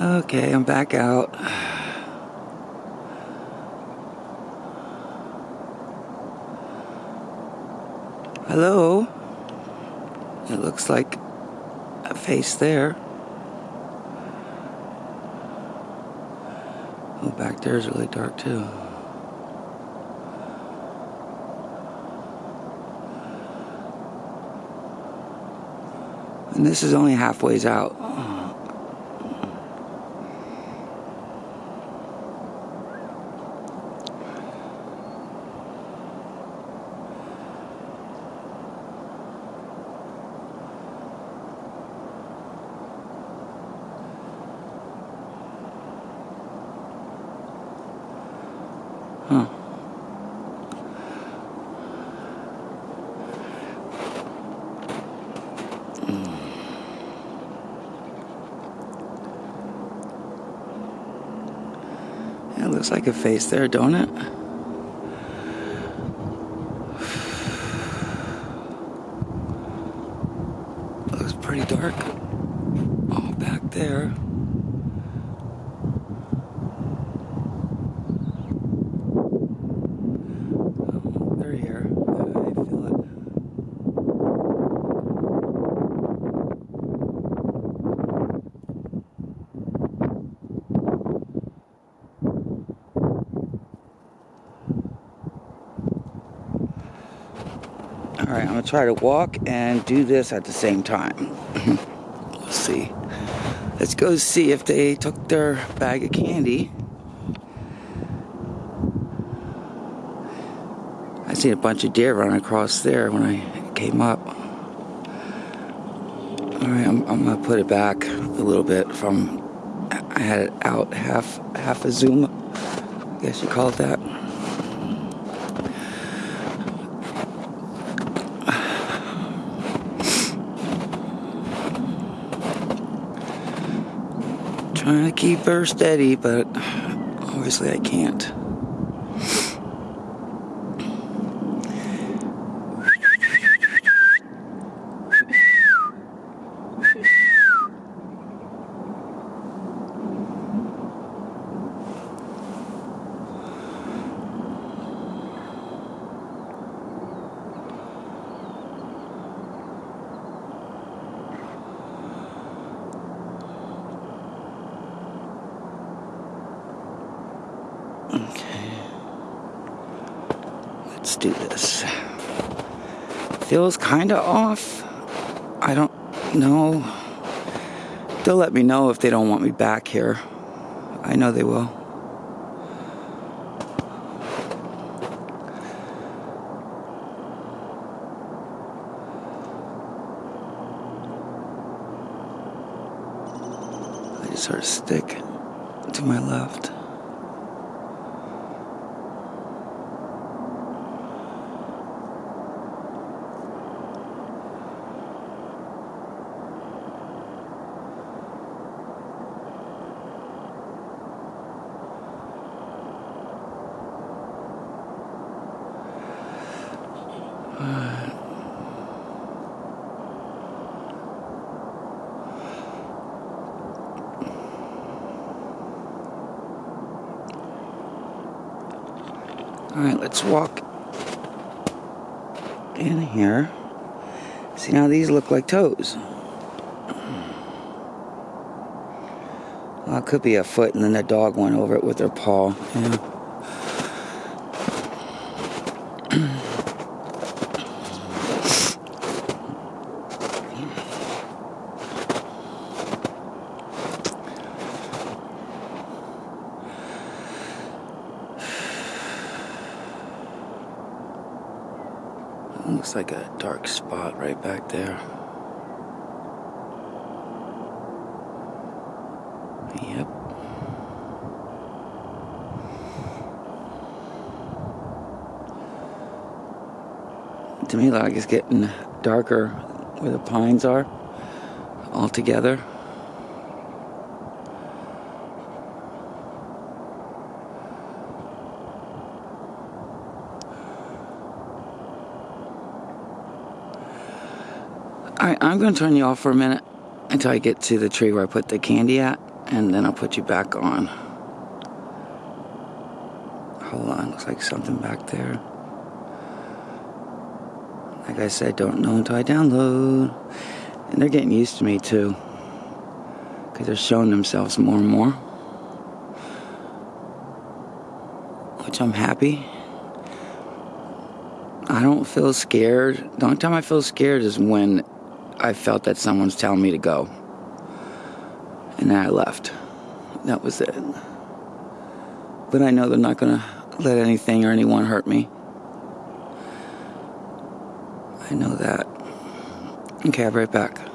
Okay, I'm back out. Hello? It looks like a face there. Oh, back there is really dark too. And this is only halfway out. Hmm. Huh. It looks like a face there, don't it? It Looks pretty dark. All back there. Oh, they're here. I feel it. All right, I'm gonna try to walk and do this at the same time. Let's see. Let's go see if they took their bag of candy. I seen a bunch of deer run across there when I came up. All right, I'm, I'm gonna put it back a little bit from. I had it out half half a zoom. I guess you call it that. Trying to keep her steady, but obviously I can't. Let's do this. Feels kind of off. I don't know. They'll let me know if they don't want me back here. I know they will. I just sort of stick to my left. All right, let's walk in here. See, now these look like toes. Well, it could be a foot, and then the dog went over it with their paw. Yeah. Looks like a dark spot right back there. Yep. To me, like it's getting darker where the pines are all together. I'm going to turn you off for a minute until I get to the tree where I put the candy at, and then I'll put you back on. Hold on, looks like something back there. Like I said, don't know until I download. And they're getting used to me too. Because they're showing themselves more and more. Which I'm happy. I don't feel scared. The only time I feel scared is when I felt that someone's telling me to go. And then I left. That was it. But I know they're not going to let anything or anyone hurt me. I know that. Okay, I'll be right back.